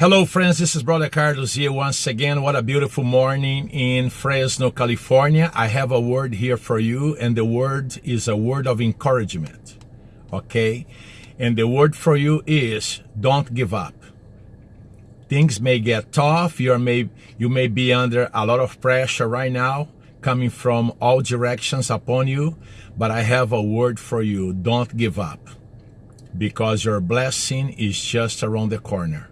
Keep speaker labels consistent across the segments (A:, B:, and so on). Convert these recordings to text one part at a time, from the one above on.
A: Hello, friends. This is Brother Carlos here once again. What a beautiful morning in Fresno, California. I have a word here for you, and the word is a word of encouragement. Okay? And the word for you is don't give up. Things may get tough. You may you may be under a lot of pressure right now coming from all directions upon you, but I have a word for you. Don't give up. Because your blessing is just around the corner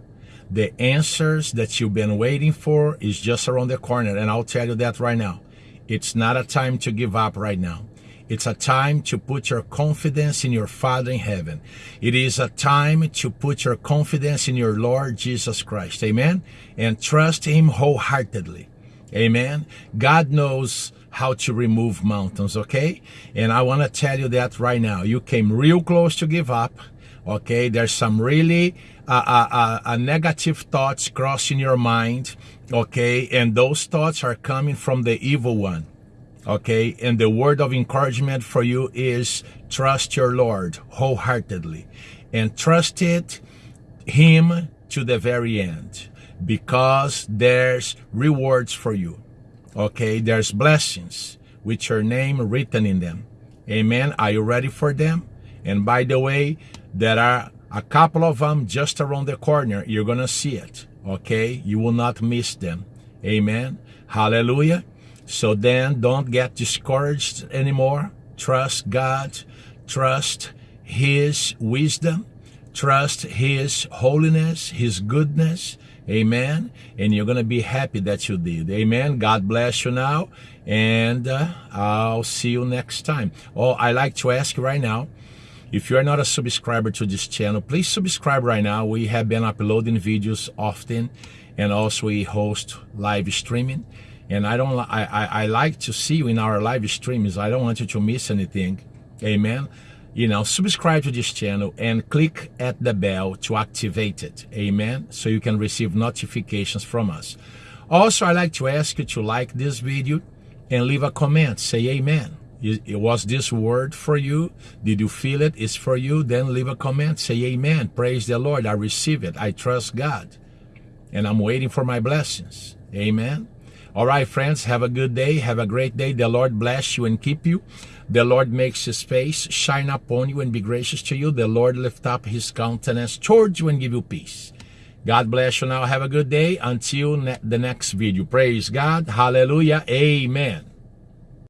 A: the answers that you've been waiting for is just around the corner. And I'll tell you that right now. It's not a time to give up right now. It's a time to put your confidence in your Father in heaven. It is a time to put your confidence in your Lord Jesus Christ. Amen. And trust Him wholeheartedly. Amen. God knows how to remove mountains, okay? And I want to tell you that right now. You came real close to give up okay there's some really uh, uh, uh, negative thoughts crossing your mind okay? And those thoughts are coming from the evil one okay? And the word of encouragement for you is trust your lord wholeheartedly and trust it him to the very end because there's rewards for you okay? There's blessings with your name written in them. Amen. Are you ready for them and by the way there are a couple of them just around the corner. You're going to see it. Okay? You will not miss them. Amen. Hallelujah. So then don't get discouraged anymore. Trust God. Trust His wisdom. Trust His holiness, His goodness. Amen. And you're going to be happy that you did. Amen. God bless you now. And uh, I'll see you next time. Oh, I like to ask right now if you are not a subscriber to this channel, please subscribe right now. We have been uploading videos often and also we host live streaming. And I don't, I, I, I like to see you in our live streams. I don't want you to miss anything. Amen. You know, subscribe to this channel and click at the bell to activate it. Amen. So you can receive notifications from us. Also, I like to ask you to like this video and leave a comment. Say amen. It was this word for you? Did you feel it? It's for you? Then leave a comment. Say amen. Praise the Lord. I receive it. I trust God. And I'm waiting for my blessings. Amen. All right, friends. Have a good day. Have a great day. The Lord bless you and keep you. The Lord makes his face shine upon you and be gracious to you. The Lord lift up his countenance towards you and give you peace. God bless you now. Have a good day. Until ne the next video. Praise God. Hallelujah. Amen.